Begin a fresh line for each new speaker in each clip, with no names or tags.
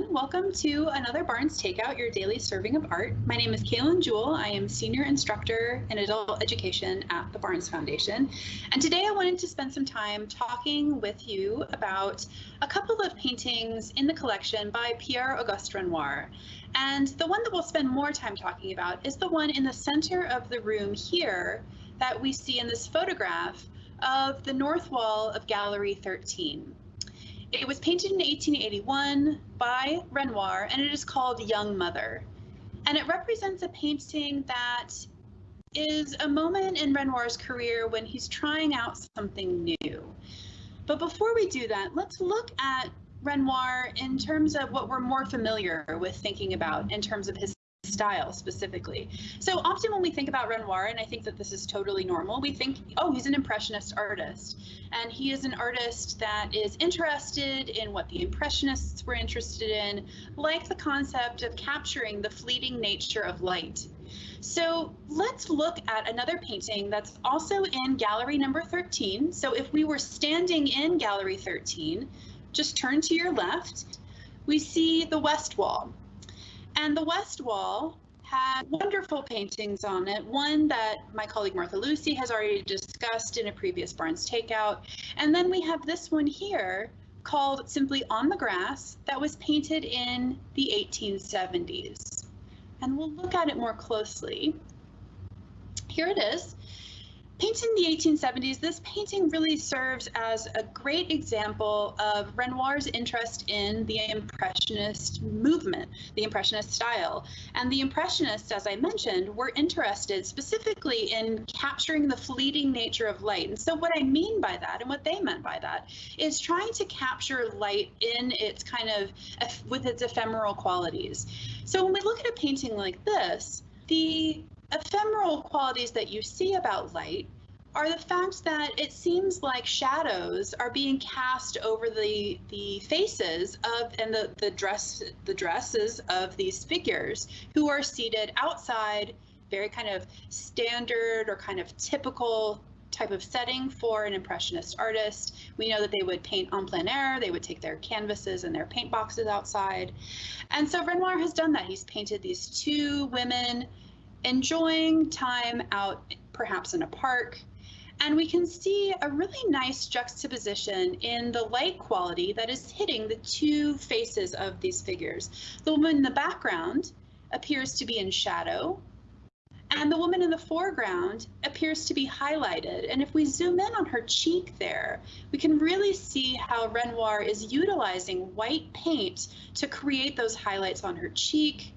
everyone. Welcome to another Barnes Takeout, your daily serving of art. My name is Kaylin Jewell. I am Senior Instructor in Adult Education at the Barnes Foundation. And today I wanted to spend some time talking with you about a couple of paintings in the collection by Pierre-Auguste Renoir. And the one that we'll spend more time talking about is the one in the center of the room here that we see in this photograph of the north wall of Gallery 13. It was painted in 1881 by Renoir and it is called Young Mother. And it represents a painting that is a moment in Renoir's career when he's trying out something new. But before we do that, let's look at Renoir in terms of what we're more familiar with thinking about in terms of his style specifically. So often when we think about Renoir, and I think that this is totally normal, we think, oh, he's an impressionist artist. And he is an artist that is interested in what the impressionists were interested in, like the concept of capturing the fleeting nature of light. So let's look at another painting that's also in gallery number 13. So if we were standing in gallery 13, just turn to your left, we see the west wall. And the West Wall had wonderful paintings on it. One that my colleague Martha Lucy has already discussed in a previous Barnes Takeout. And then we have this one here called simply On the Grass that was painted in the 1870s. And we'll look at it more closely. Here it is. Painted in the 1870s, this painting really serves as a great example of Renoir's interest in the Impressionist movement, the Impressionist style. And the Impressionists, as I mentioned, were interested specifically in capturing the fleeting nature of light. And so what I mean by that, and what they meant by that, is trying to capture light in its kind of, with its ephemeral qualities. So when we look at a painting like this, the ephemeral qualities that you see about light are the fact that it seems like shadows are being cast over the the faces of and the the dress the dresses of these figures who are seated outside very kind of standard or kind of typical type of setting for an impressionist artist. We know that they would paint en plein air they would take their canvases and their paint boxes outside. And so renoir has done that. He's painted these two women enjoying time out perhaps in a park. And we can see a really nice juxtaposition in the light quality that is hitting the two faces of these figures. The woman in the background appears to be in shadow, and the woman in the foreground appears to be highlighted. And if we zoom in on her cheek there, we can really see how Renoir is utilizing white paint to create those highlights on her cheek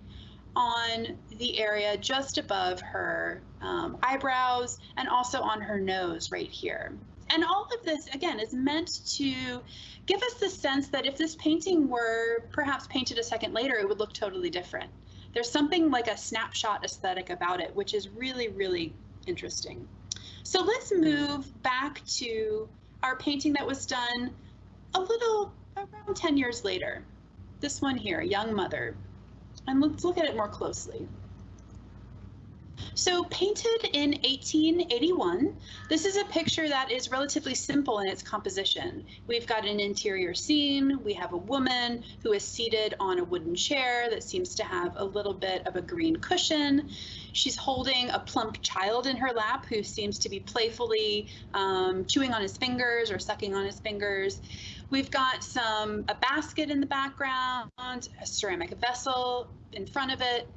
on the area just above her um, eyebrows and also on her nose right here. And all of this, again, is meant to give us the sense that if this painting were perhaps painted a second later, it would look totally different. There's something like a snapshot aesthetic about it, which is really, really interesting. So let's move back to our painting that was done a little around 10 years later. This one here, Young Mother. And let's look at it more closely. So painted in 1881, this is a picture that is relatively simple in its composition. We've got an interior scene, we have a woman who is seated on a wooden chair that seems to have a little bit of a green cushion. She's holding a plump child in her lap who seems to be playfully um, chewing on his fingers or sucking on his fingers. We've got some a basket in the background, a ceramic vessel in front of it,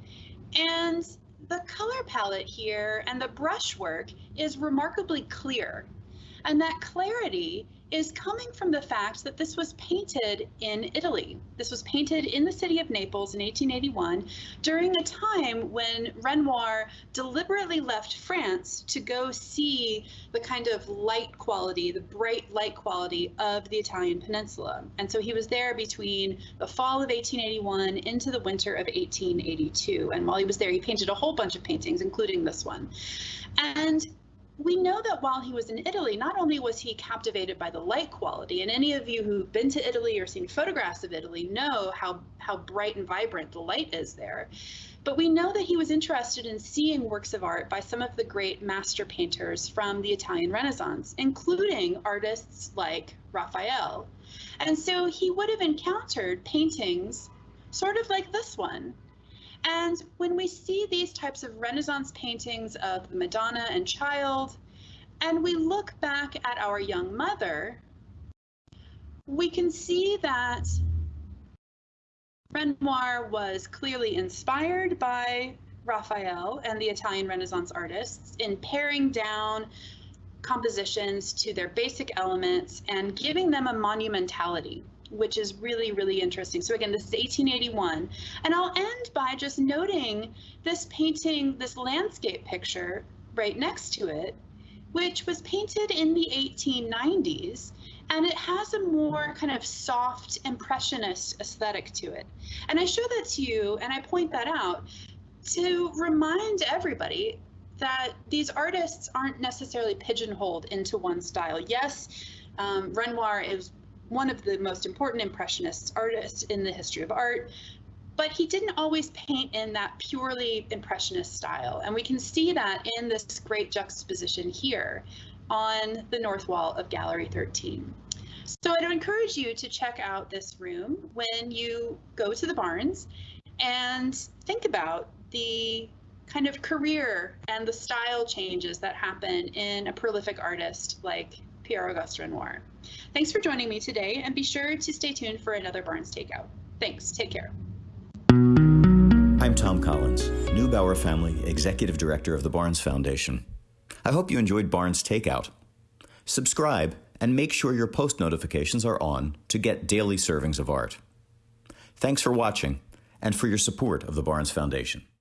and the color palette here and the brushwork is remarkably clear. And that clarity is coming from the fact that this was painted in Italy. This was painted in the city of Naples in 1881 during a time when Renoir deliberately left France to go see the kind of light quality, the bright light quality of the Italian peninsula. And so he was there between the fall of 1881 into the winter of 1882. And while he was there, he painted a whole bunch of paintings, including this one. And we know that while he was in Italy, not only was he captivated by the light quality, and any of you who've been to Italy or seen photographs of Italy know how, how bright and vibrant the light is there, but we know that he was interested in seeing works of art by some of the great master painters from the Italian Renaissance, including artists like Raphael. And so he would have encountered paintings sort of like this one. And when we see these types of Renaissance paintings of the Madonna and Child, and we look back at our young mother, we can see that Renoir was clearly inspired by Raphael and the Italian Renaissance artists in paring down compositions to their basic elements and giving them a monumentality which is really, really interesting. So again, this is 1881. And I'll end by just noting this painting, this landscape picture right next to it, which was painted in the 1890s. And it has a more kind of soft impressionist aesthetic to it. And I show that to you and I point that out to remind everybody that these artists aren't necessarily pigeonholed into one style. Yes, um, Renoir is one of the most important impressionist artists in the history of art, but he didn't always paint in that purely impressionist style. And we can see that in this great juxtaposition here on the north wall of Gallery 13. So I'd encourage you to check out this room when you go to the Barnes and think about the kind of career and the style changes that happen in a prolific artist like Pierre Auguste Renoir. Thanks for joining me today, and be sure to stay tuned for another Barnes Takeout. Thanks. Take care.
I'm Thom Collins, Neubauer Family Executive Director of the Barnes Foundation. I hope you enjoyed Barnes Takeout. Subscribe and make sure your post notifications are on to get daily servings of art. Thanks for watching and for your support of the Barnes Foundation.